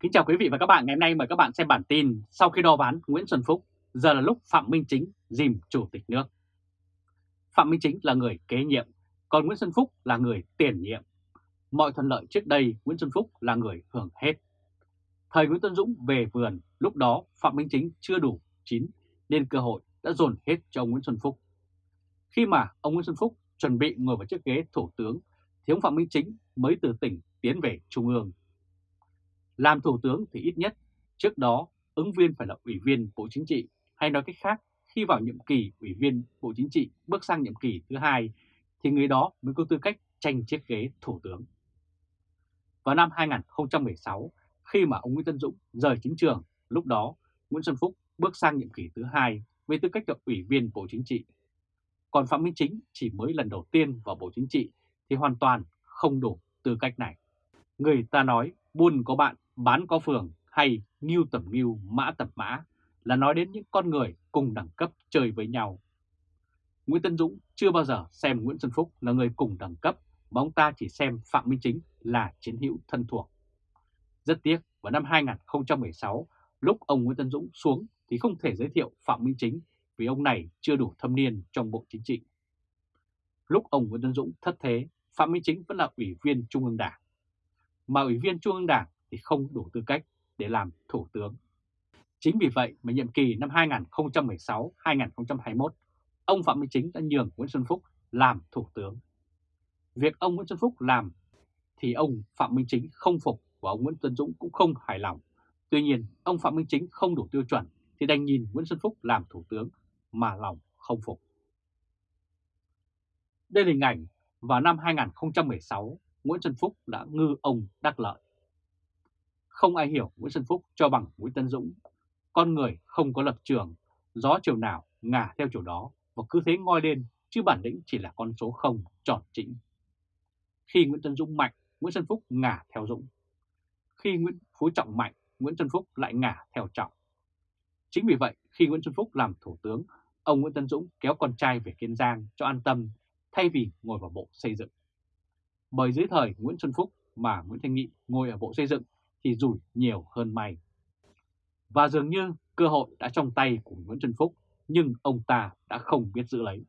Kính chào quý vị và các bạn ngày hôm nay mời các bạn xem bản tin sau khi đo ván Nguyễn Xuân Phúc, giờ là lúc Phạm Minh Chính dìm chủ tịch nước. Phạm Minh Chính là người kế nhiệm, còn Nguyễn Xuân Phúc là người tiền nhiệm. Mọi thuận lợi trước đây Nguyễn Xuân Phúc là người hưởng hết. Thời Nguyễn Tuấn Dũng về vườn, lúc đó Phạm Minh Chính chưa đủ chín nên cơ hội đã dồn hết cho ông Nguyễn Xuân Phúc. Khi mà ông Nguyễn Xuân Phúc chuẩn bị ngồi vào chiếc ghế thủ tướng thì ông Phạm Minh Chính mới từ tỉnh tiến về Trung ương làm thủ tướng thì ít nhất trước đó ứng viên phải là ủy viên Bộ Chính trị hay nói cách khác khi vào nhiệm kỳ ủy viên Bộ Chính trị bước sang nhiệm kỳ thứ hai thì người đó mới có tư cách tranh chiếc ghế thủ tướng. Vào năm 2016 khi mà ông Nguyễn Tân Dũng rời chính trường, lúc đó Nguyễn Xuân Phúc bước sang nhiệm kỳ thứ hai với tư cách là ủy viên Bộ Chính trị. Còn Phạm Minh Chính chỉ mới lần đầu tiên vào Bộ Chính trị thì hoàn toàn không đủ tư cách này. Người ta nói buôn có bạn bán có phường hay nghiêu tầm nghiêu, mã tập mã là nói đến những con người cùng đẳng cấp chơi với nhau. Nguyễn Tân Dũng chưa bao giờ xem Nguyễn Xuân Phúc là người cùng đẳng cấp, mà ông ta chỉ xem Phạm Minh Chính là chiến hữu thân thuộc. Rất tiếc, vào năm 2016, lúc ông Nguyễn Tân Dũng xuống thì không thể giới thiệu Phạm Minh Chính vì ông này chưa đủ thâm niên trong Bộ Chính trị. Lúc ông Nguyễn Tân Dũng thất thế, Phạm Minh Chính vẫn là ủy viên Trung ương Đảng. Mà ủy viên Trung ương Đảng thì không đủ tư cách để làm thủ tướng. Chính vì vậy mà nhiệm kỳ năm 2016-2021, ông Phạm Minh Chính đã nhường Nguyễn Xuân Phúc làm thủ tướng. Việc ông Nguyễn Xuân Phúc làm thì ông Phạm Minh Chính không phục và ông Nguyễn Tuấn Dũng cũng không hài lòng. Tuy nhiên, ông Phạm Minh Chính không đủ tiêu chuẩn thì đành nhìn Nguyễn Xuân Phúc làm thủ tướng mà lòng không phục. Đây là hình ảnh vào năm 2016, Nguyễn Xuân Phúc đã ngư ông đắc lợi. Không ai hiểu Nguyễn Xuân Phúc cho bằng Nguyễn Tân Dũng. Con người không có lập trường, gió chiều nào ngả theo chiều đó và cứ thế ngoi lên, chứ bản lĩnh chỉ là con số không tròn chỉnh. Khi Nguyễn Tân Dũng mạnh, Nguyễn Xuân Phúc ngả theo Dũng. Khi Nguyễn Phú Trọng mạnh, Nguyễn Xuân Phúc lại ngả theo Trọng. Chính vì vậy, khi Nguyễn Xuân Phúc làm thủ tướng, ông Nguyễn Tân Dũng kéo con trai về Kiên Giang cho an tâm thay vì ngồi vào Bộ Xây dựng. Bởi dưới thời Nguyễn Xuân Phúc mà Nguyễn Thanh Nghị ngồi ở Bộ Xây dựng thì rủi nhiều hơn may. Và dường như cơ hội đã trong tay của Nguyễn Xuân Phúc nhưng ông ta đã không biết giữ lấy.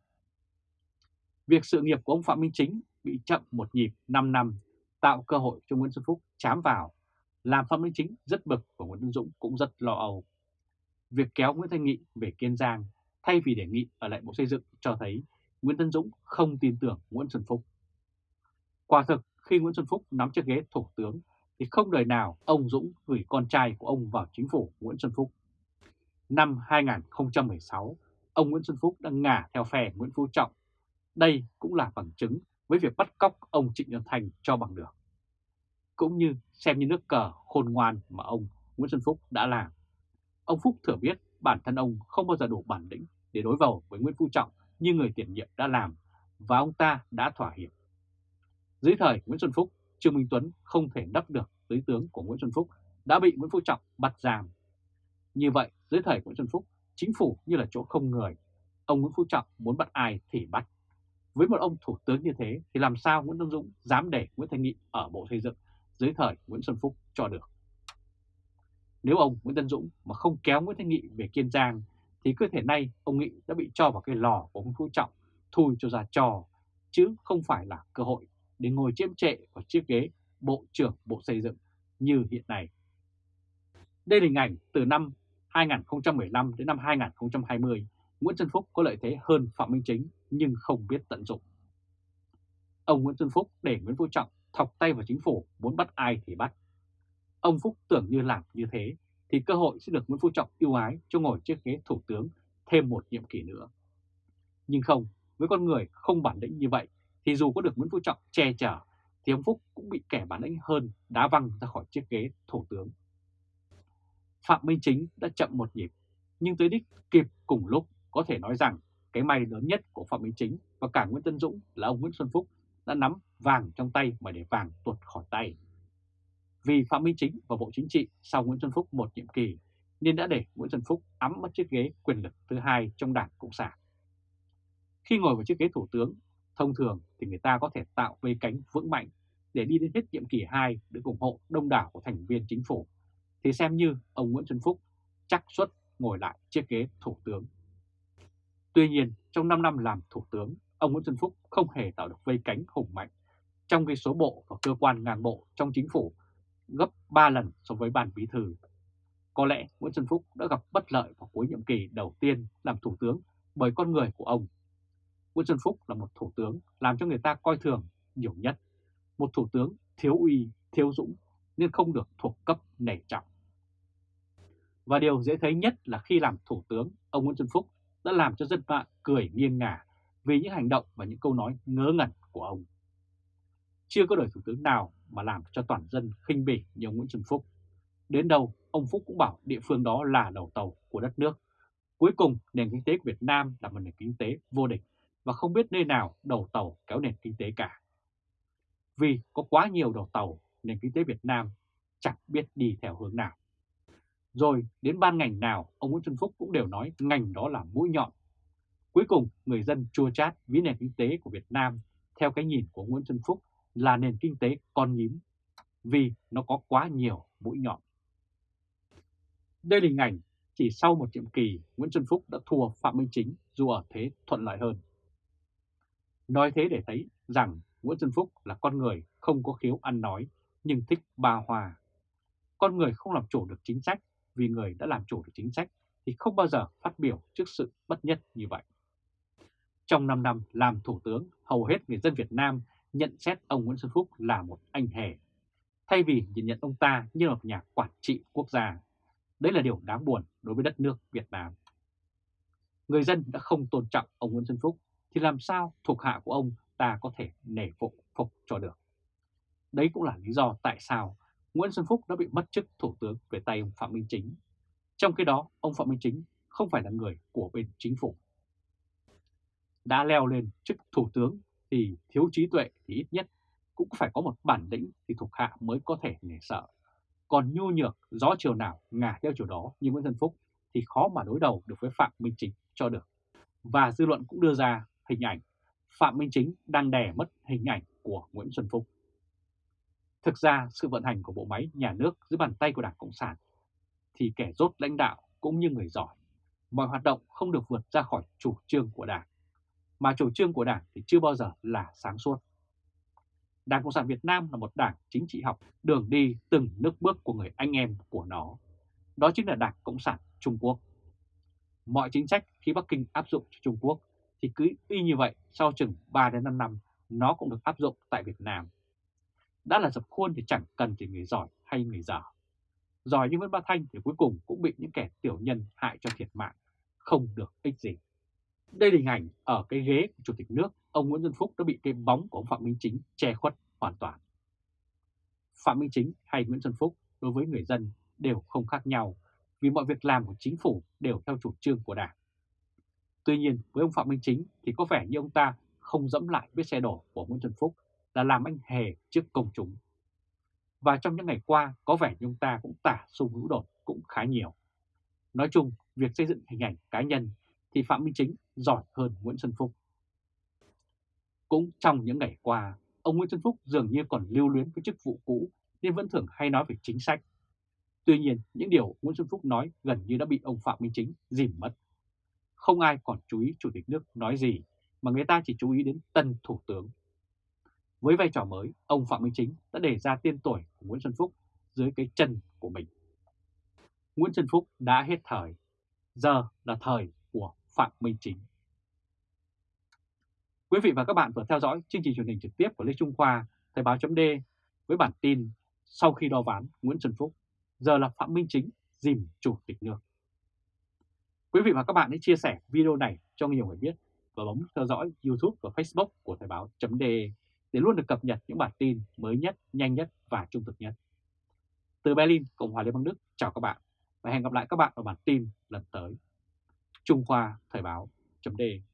Việc sự nghiệp của ông Phạm Minh Chính bị chậm một nhịp 5 năm tạo cơ hội cho Nguyễn Xuân Phúc chám vào, làm Phạm Minh Chính rất bực và Nguyễn Tân Dũng cũng rất lo âu. Việc kéo Nguyễn Thanh Nghị về Kiên Giang thay vì đề nghị ở lại Bộ Xây dựng cho thấy Nguyễn Tân Dũng không tin tưởng Nguyễn Xuân Phúc. Quả thực khi Nguyễn Xuân Phúc nắm chiếc ghế thủ tướng thì không đời nào ông Dũng gửi con trai của ông vào chính phủ Nguyễn Xuân Phúc. Năm 2016, ông Nguyễn Xuân Phúc đã ngả theo phe Nguyễn Phú Trọng. Đây cũng là bằng chứng với việc bắt cóc ông Trịnh Văn Thành cho bằng được. Cũng như xem như nước cờ khôn ngoan mà ông Nguyễn Xuân Phúc đã làm. Ông Phúc thừa biết bản thân ông không bao giờ đủ bản lĩnh để đối đầu với Nguyễn Phú Trọng như người tiền nhiệm đã làm và ông ta đã thỏa hiệp. Dưới thời Nguyễn Xuân Phúc, Trương Minh Tuấn không thể đắp được dưới tướng của Nguyễn Xuân Phúc đã bị Nguyễn Phú Trọng bắt giam. Như vậy, dưới thời Nguyễn Xuân Phúc, chính phủ như là chỗ không người. Ông Nguyễn Phú Trọng muốn bắt ai thì bắt. Với một ông thủ tướng như thế thì làm sao Nguyễn Tân Dũng dám để Nguyễn Thanh Nghị ở Bộ Xây dựng dưới thời Nguyễn Xuân Phúc cho được. Nếu ông Nguyễn Tân Dũng mà không kéo Nguyễn Thanh Nghị về Kiên Giang thì cơ thể nay ông Nghị đã bị cho vào cái lò của Nguyễn Phú Trọng thui cho ra trò chứ không phải là cơ hội để ngồi chiếm trệ vào chiếc ghế Bộ trưởng Bộ Xây dựng như hiện nay. Đây là hình ảnh từ năm 2015 đến năm 2020, Nguyễn Xuân Phúc có lợi thế hơn Phạm Minh Chính nhưng không biết tận dụng. Ông Nguyễn Xuân Phúc để Nguyễn Phú Trọng thọc tay vào chính phủ muốn bắt ai thì bắt. Ông Phúc tưởng như làm như thế thì cơ hội sẽ được Nguyễn Phú Trọng yêu ái cho ngồi chiếc ghế thủ tướng thêm một nhiệm kỳ nữa. Nhưng không, với con người không bản lĩnh như vậy thì dù có được Nguyễn Phú Trọng che chở thì ông Phúc cũng bị kẻ bản lĩnh hơn đá văng ra khỏi chiếc ghế thủ tướng. Phạm Minh Chính đã chậm một nhịp, nhưng tới đích kịp cùng lúc có thể nói rằng cái may lớn nhất của Phạm Minh Chính và cả Nguyễn Tân Dũng là ông Nguyễn Xuân Phúc đã nắm vàng trong tay mà để vàng tuột khỏi tay. Vì Phạm Minh Chính và Bộ Chính trị sau Nguyễn Xuân Phúc một nhiệm kỳ nên đã để Nguyễn Xuân Phúc ấm mất chiếc ghế quyền lực thứ hai trong Đảng Cộng sản. Khi ngồi vào chiếc ghế thủ tướng, thông thường thì người ta có thể tạo vây cánh vững mạnh để đi đến hết nhiệm kỳ 2 được ủng hộ đông đảo của thành viên chính phủ thì xem như ông Nguyễn Xuân Phúc chắc suất ngồi lại chiếc ghế thủ tướng. Tuy nhiên, trong 5 năm làm thủ tướng, ông Nguyễn Xuân Phúc không hề tạo được vây cánh hùng mạnh, trong khi số bộ và cơ quan ngang bộ trong chính phủ gấp 3 lần so với ban bí thư. Có lẽ Nguyễn Xuân Phúc đã gặp bất lợi vào cuối nhiệm kỳ đầu tiên làm thủ tướng bởi con người của ông. Nguyễn Xuân Phúc là một thủ tướng làm cho người ta coi thường nhiều nhất, một thủ tướng thiếu uy, thiếu dũng nên không được thuộc cấp nể trọng. Và điều dễ thấy nhất là khi làm thủ tướng, ông Nguyễn Xuân Phúc đã làm cho dân mạng cười nghiêng ngả vì những hành động và những câu nói ngớ ngẩn của ông. Chưa có đời thủ tướng nào mà làm cho toàn dân khinh bỉ như ông Nguyễn Xuân Phúc. Đến đâu, ông Phúc cũng bảo địa phương đó là đầu tàu của đất nước. Cuối cùng, nền kinh tế của Việt Nam là một nền kinh tế vô địch và không biết nơi nào đầu tàu kéo nền kinh tế cả. Vì có quá nhiều đầu tàu, nền kinh tế Việt Nam chẳng biết đi theo hướng nào. Rồi đến ban ngành nào, ông Nguyễn Xuân Phúc cũng đều nói ngành đó là mũi nhọn. Cuối cùng, người dân chua chát với nền kinh tế của Việt Nam theo cái nhìn của Nguyễn Xuân Phúc là nền kinh tế con nhím, vì nó có quá nhiều mũi nhọn. Đây là hình ảnh chỉ sau một nhiệm kỳ, Nguyễn Xuân Phúc đã thua Phạm Minh Chính dù ở thế thuận lợi hơn. Nói thế để thấy rằng Nguyễn Xuân Phúc là con người không có khiếu ăn nói nhưng thích ba hòa. Con người không làm chủ được chính sách vì người đã làm chủ được chính sách thì không bao giờ phát biểu trước sự bất nhất như vậy. Trong 5 năm làm thủ tướng, hầu hết người dân Việt Nam nhận xét ông Nguyễn Xuân Phúc là một anh hề. Thay vì nhìn nhận ông ta như một nhà quản trị quốc gia, đấy là điều đáng buồn đối với đất nước Việt Nam. Người dân đã không tôn trọng ông Nguyễn Xuân Phúc thì làm sao thuộc hạ của ông ta có thể nể phục phục cho được. Đấy cũng là lý do tại sao Nguyễn Xuân Phúc đã bị mất chức thủ tướng về tay ông Phạm Minh Chính. Trong khi đó, ông Phạm Minh Chính không phải là người của bên chính phủ. Đã leo lên chức thủ tướng thì thiếu trí tuệ thì ít nhất cũng phải có một bản lĩnh thì thuộc hạ mới có thể nể sợ. Còn nhu nhược, gió chiều nào ngả theo chiều đó như Nguyễn Xuân Phúc thì khó mà đối đầu được với Phạm Minh Chính cho được. Và dư luận cũng đưa ra hình ảnh Phạm Minh Chính đang đè mất hình ảnh của Nguyễn Xuân Phúc. Thực ra sự vận hành của bộ máy nhà nước dưới bàn tay của Đảng Cộng sản thì kẻ rốt lãnh đạo cũng như người giỏi. Mọi hoạt động không được vượt ra khỏi chủ trương của Đảng, mà chủ trương của Đảng thì chưa bao giờ là sáng suốt. Đảng Cộng sản Việt Nam là một đảng chính trị học, đường đi từng nước bước của người anh em của nó. Đó chính là Đảng Cộng sản Trung Quốc. Mọi chính sách khi Bắc Kinh áp dụng cho Trung Quốc thì cứ y như vậy sau chừng 3 đến 5 năm nó cũng được áp dụng tại Việt Nam. Đã là dập khuôn thì chẳng cần chỉ người giỏi hay người dở. Giỏi như Nguyễn Ba Thanh thì cuối cùng cũng bị những kẻ tiểu nhân hại cho thiệt mạng, không được ích gì. Đây là hình ảnh ở cái ghế của Chủ tịch nước, ông Nguyễn Xuân Phúc đã bị cái bóng của ông Phạm Minh Chính che khuất hoàn toàn. Phạm Minh Chính hay Nguyễn Xuân Phúc đối với người dân đều không khác nhau vì mọi việc làm của chính phủ đều theo chủ trương của Đảng. Tuy nhiên với ông Phạm Minh Chính thì có vẻ như ông ta không dẫm lại vết xe đổ của Nguyễn Xuân Phúc là làm anh hề trước công chúng. Và trong những ngày qua có vẻ như ông ta cũng tả xung hữu đột cũng khá nhiều. Nói chung, việc xây dựng hình ảnh cá nhân thì Phạm Minh Chính giỏi hơn Nguyễn Xuân Phúc. Cũng trong những ngày qua, ông Nguyễn Xuân Phúc dường như còn lưu luyến với chức vụ cũ nên vẫn thường hay nói về chính sách. Tuy nhiên, những điều Nguyễn Xuân Phúc nói gần như đã bị ông Phạm Minh Chính dìm mất. Không ai còn chú ý Chủ tịch nước nói gì, mà người ta chỉ chú ý đến tân Thủ tướng. Với vai trò mới, ông Phạm Minh Chính đã đề ra tiên tuổi của Nguyễn Xuân Phúc dưới cái chân của mình. Nguyễn Xuân Phúc đã hết thời, giờ là thời của Phạm Minh Chính. Quý vị và các bạn vừa theo dõi chương trình truyền hình trực tiếp của Lê Trung Khoa, Thời báo chấm với bản tin sau khi đo ván Nguyễn Xuân Phúc, giờ là Phạm Minh Chính dìm Chủ tịch nước. Quý vị và các bạn hãy chia sẻ video này cho nhiều người biết và bấm theo dõi YouTube và Facebook của Thời báo .de để luôn được cập nhật những bản tin mới nhất, nhanh nhất và trung thực nhất. Từ Berlin, Cộng hòa Liên bang Đức, chào các bạn và hẹn gặp lại các bạn ở bản tin lần tới. Trung Khoa Thời báo .de.